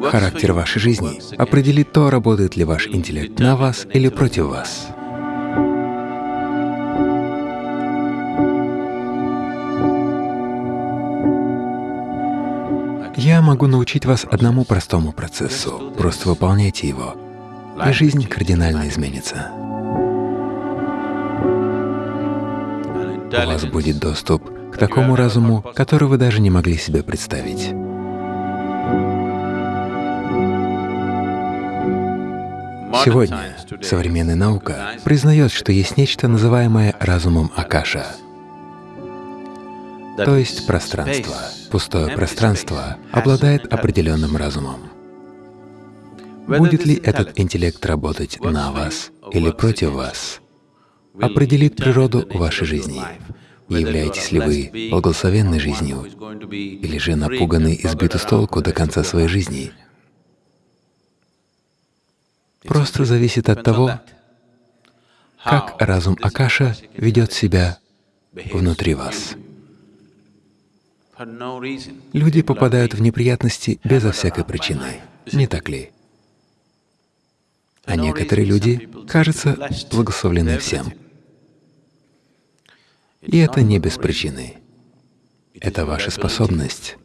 Характер вашей жизни определит то, работает ли ваш интеллект на вас или против вас. Я могу научить вас одному простому процессу, просто выполняйте его, и жизнь кардинально изменится. У вас будет доступ к такому разуму, который вы даже не могли себе представить. Сегодня современная наука признает, что есть нечто, называемое разумом Акаша — то есть пространство, пустое пространство обладает определенным разумом. Будет ли этот интеллект работать на вас или против вас, определит природу вашей жизни. Являетесь ли вы благословенной жизнью или же напуганы и сбиты с толку до конца своей жизни? Просто зависит от того, как разум Акаша ведет себя внутри вас. Люди попадают в неприятности безо всякой причины, не так ли? А некоторые люди, кажется, благословлены всем. И это не без причины. Это ваша способность,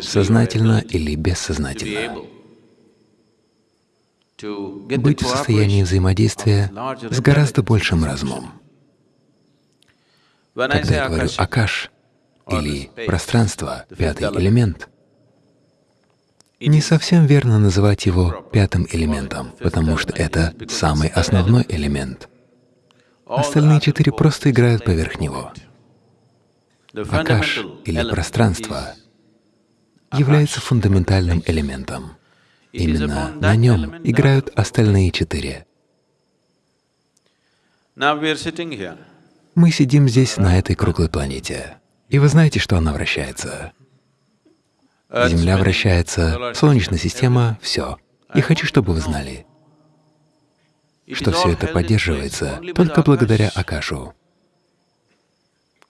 сознательно или бессознательно, быть в состоянии взаимодействия с гораздо большим разумом. Когда я говорю «акаш», или пространство, пятый элемент. Не совсем верно называть его пятым элементом, потому что это самый основной элемент. Остальные четыре просто играют поверх него. Акаш или пространство является фундаментальным элементом. Именно на нем играют остальные четыре. Мы сидим здесь, на этой круглой планете. И вы знаете, что она вращается. Земля вращается, Солнечная система — все. И хочу, чтобы вы знали, что все это поддерживается только благодаря Акашу.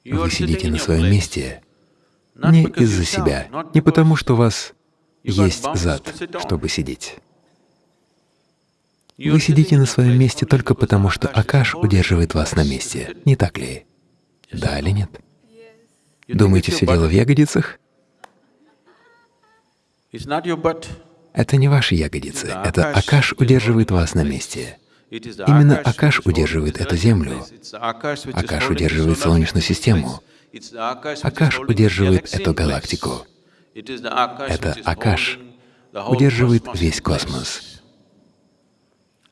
Вы сидите на своем месте не из-за себя, не потому, что вас есть зад, чтобы сидеть. Вы сидите на своем месте только потому, что Акаш удерживает вас на месте, не так ли? Да или нет? Думаете, все дело в ягодицах? Это не ваши ягодицы, это Акаш удерживает вас на месте. Именно Акаш удерживает эту Землю. Акаш удерживает Солнечную систему. Акаш удерживает эту галактику. Это Акаш удерживает весь космос.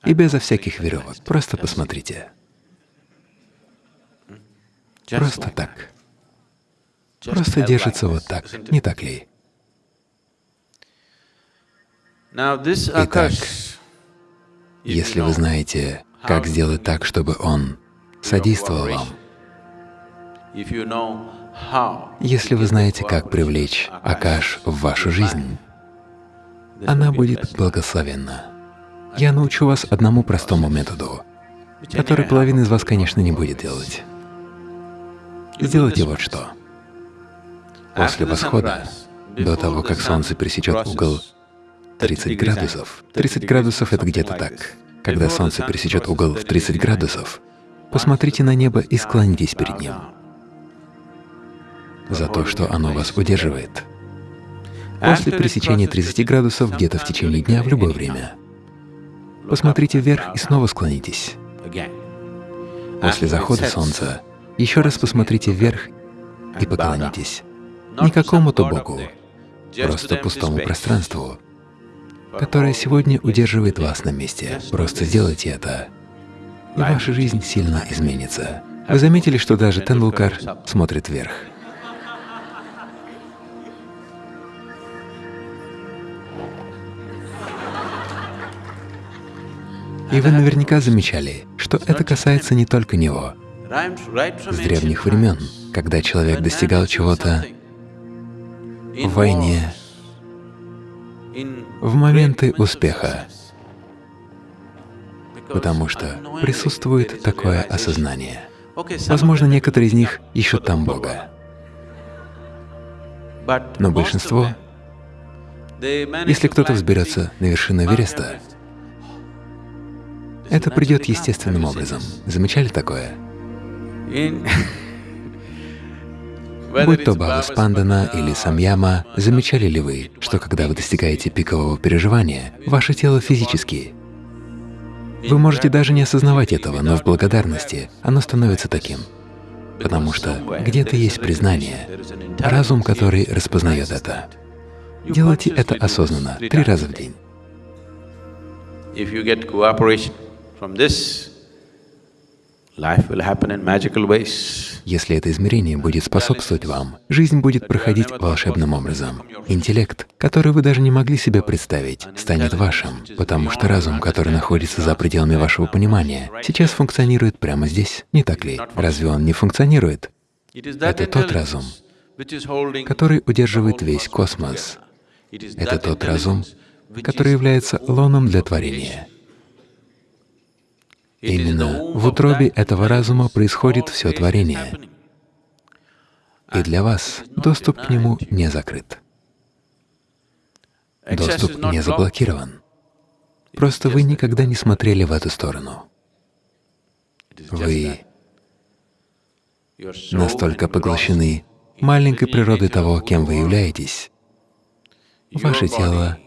И безо всяких веревок. Просто посмотрите. Просто так просто держится вот так, не так ли? Итак, если вы знаете, как сделать так, чтобы он содействовал вам, если вы знаете, как привлечь Акаш в вашу жизнь, она будет благословенна. Я научу вас одному простому методу, который половина из вас, конечно, не будет делать. Сделайте вот что. После восхода, до того, как Солнце пересечет угол 30 градусов, 30 градусов — это где-то так. Когда Солнце пересечет угол в 30 градусов, посмотрите на небо и склонитесь перед ним за то, что оно вас удерживает. После пересечения 30 градусов где-то в течение дня в любое время посмотрите вверх и снова склонитесь. После захода Солнца еще раз посмотрите вверх и поклонитесь не какому-то Богу, просто пустому пространству, которое сегодня удерживает вас на месте. Просто сделайте это, и ваша жизнь сильно изменится. Вы заметили, что даже Тендулкар смотрит вверх? И вы наверняка замечали, что это касается не только него. С древних времен, когда человек достигал чего-то в войне, в моменты успеха, потому что присутствует такое осознание. Возможно, некоторые из них ищут там Бога. Но большинство, если кто-то взберется на вершину Эвереста, это придет естественным образом. Замечали такое? Будь то Баба Спандана или Самьяма, замечали ли вы, что когда вы достигаете пикового переживания, ваше тело физически вы можете даже не осознавать этого, но в благодарности оно становится таким. Потому что где-то есть признание, разум, который распознает это. Делайте это осознанно, три раза в день. Если это измерение будет способствовать вам, жизнь будет проходить волшебным образом. Интеллект, который вы даже не могли себе представить, станет вашим, потому что разум, который находится за пределами вашего понимания, сейчас функционирует прямо здесь, не так ли? Разве он не функционирует? Это тот разум, который удерживает весь космос. Это тот разум, который является лоном для творения. Именно в утробе этого разума происходит все творение, и для вас доступ к нему не закрыт. Доступ не заблокирован. Просто вы никогда не смотрели в эту сторону. Вы настолько поглощены маленькой природой того, кем вы являетесь. Ваше тело,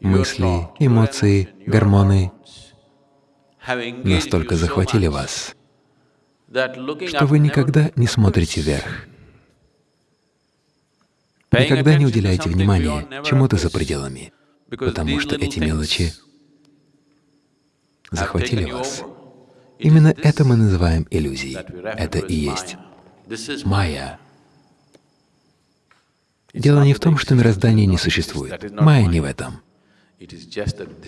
мысли, эмоции, гормоны настолько захватили вас, что вы никогда не смотрите вверх, никогда не уделяете внимания чему-то за пределами, потому что эти мелочи захватили вас. Именно это мы называем иллюзией. Это и есть майя. Дело не в том, что мироздание не существует. Майя не в этом.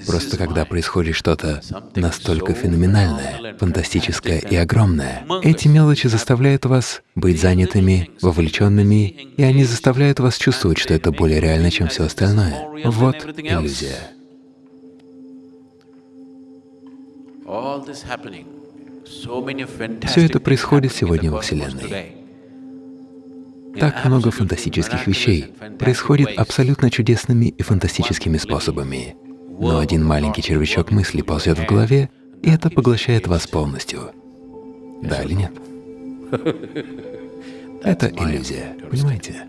Просто когда происходит что-то настолько феноменальное, фантастическое и огромное, эти мелочи заставляют вас быть занятыми, вовлеченными, и они заставляют вас чувствовать, что это более реально, чем все остальное. Вот иллюзия. Все это происходит сегодня во Вселенной. Так много фантастических вещей происходит абсолютно чудесными и фантастическими способами. Но один маленький червячок мысли ползет в голове, и это поглощает вас полностью. Да или нет? Это иллюзия, понимаете?